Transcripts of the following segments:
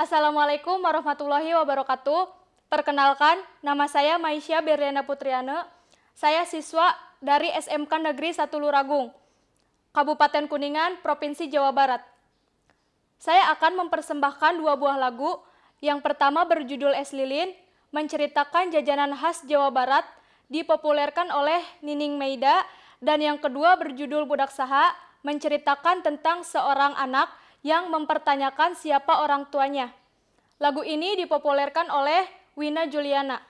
Assalamualaikum warahmatullahi wabarakatuh. Perkenalkan, nama saya Maisya Berliana Putriana. Saya siswa dari SMK Negeri 1 Luragung, Kabupaten Kuningan, Provinsi Jawa Barat. Saya akan mempersembahkan dua buah lagu. Yang pertama berjudul Es Lilin, menceritakan jajanan khas Jawa Barat, dipopulerkan oleh Nining Meida, dan yang kedua berjudul Budak Saha, menceritakan tentang seorang anak yang mempertanyakan siapa orang tuanya. Lagu ini dipopulerkan oleh Wina Juliana.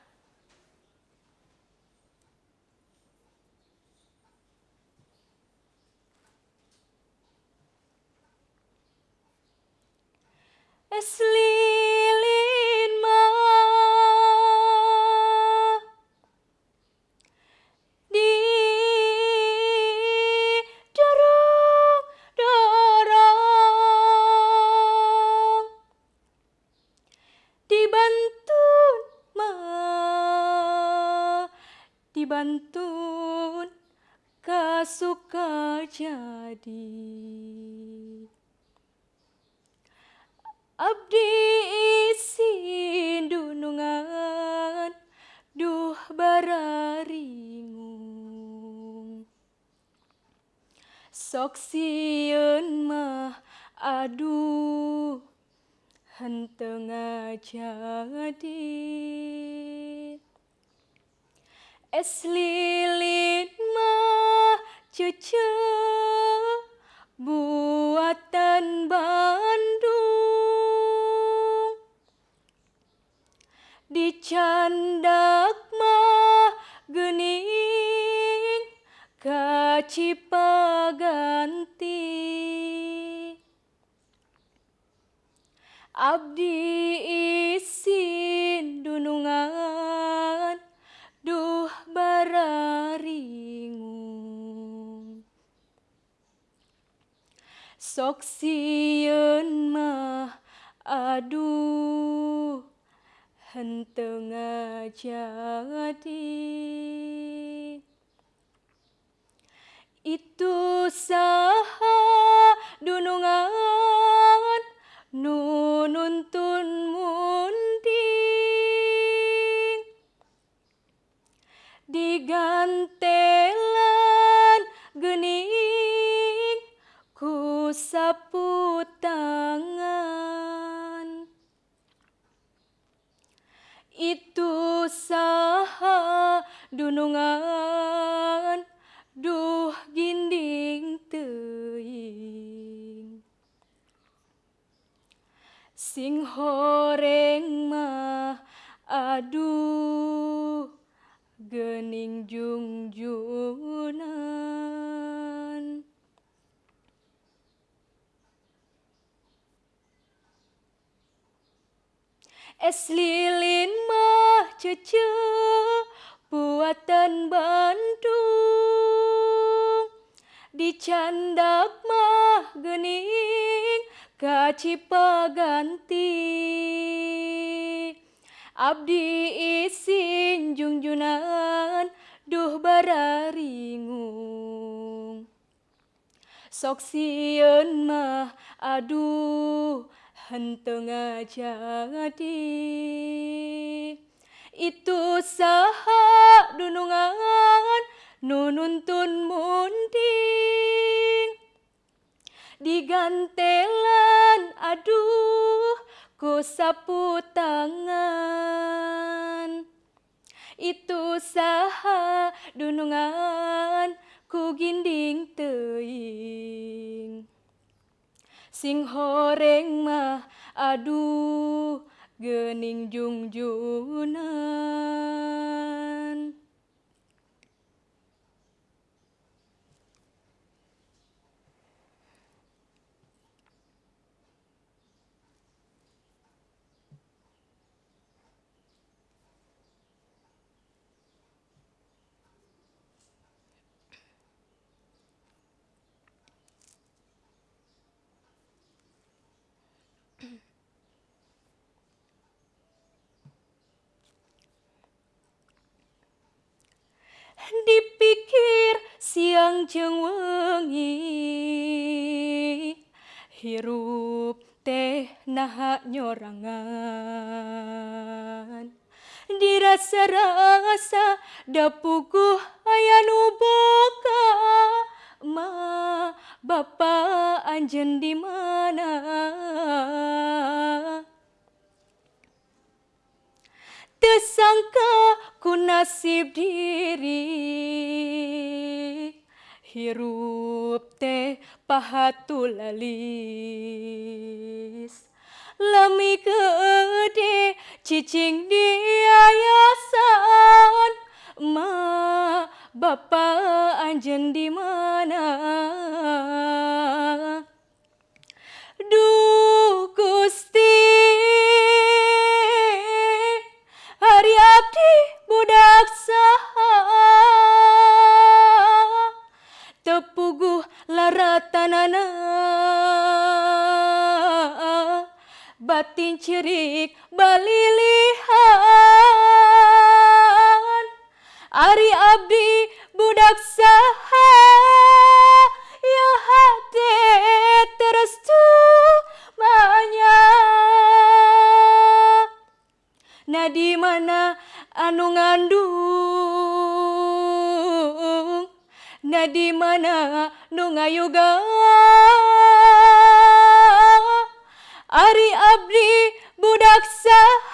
Es henteu ngajadi es lilin mah cucu buatan Bandung. Dicandak mah gening kacipaganti sok mah aduh henteu ngajadi itu saha sapu tangan. Itu saha dunungan duh ginding teuing sing horeng mah aduh gening jungjunan Es lilin mah cucu buatan Bandung dicandak mah gening kacipaganti abdi isin jungjunan duh bararingung sok sieun mah aduh henteu ngajadi itu saha dunungan nu nuntun munding digantelan aduh ku sapu tangan. Itu saha dunungan ku ginding teuing sing horeng mah aduh gening jungjuna wengi hirup teh nah nyorangan. Dirasa-rasa dapuku aya nu ma Bapak anjen di mana? Tersangka ku nasib diri Hirup teh pahatu lalis. Lami gede cicing di yayasan. Ma Bapak anjen di mana Batin cerik balilihan. Ari abdi budak saha Ya hati terus manya. Nah di mana anu ngandung? Nah di mana nu ngayuga Ari abdi budak saha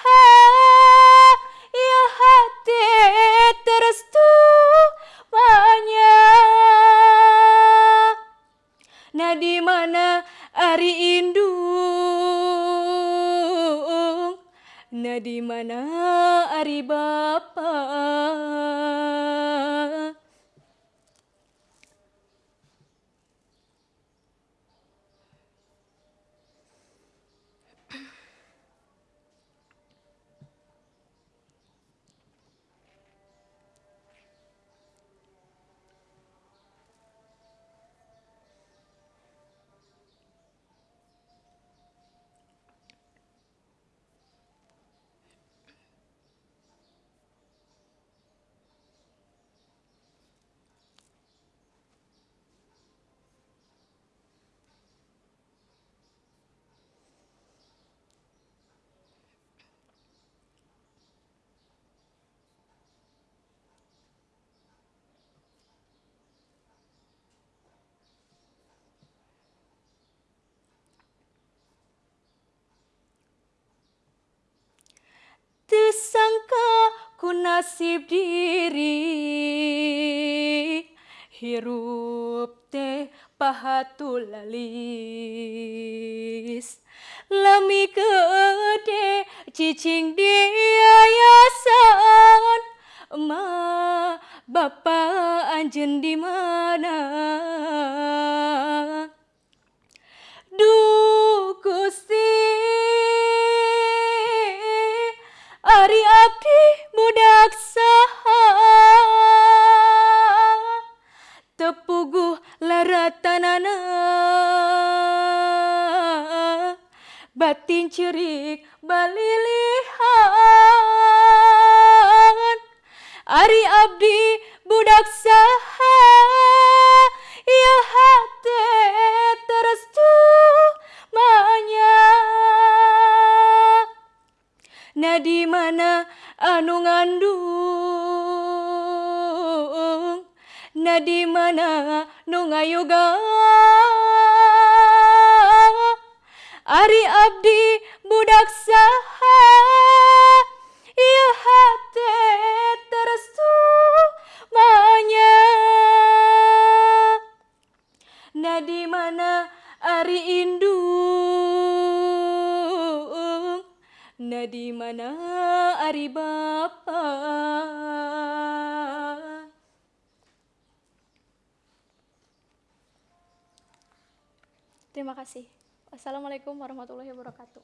nasib diri. Hirup teh pahatu lalis. Lami gede cicing di yayasan. Ma Bapak anjen di mana ngayuga Ari abdi budak saha Ya hati terus manya. Nah di mana ari indung Nah di mana ari bapa Terima kasih. Wassalamualaikum warahmatullahi wabarakatuh.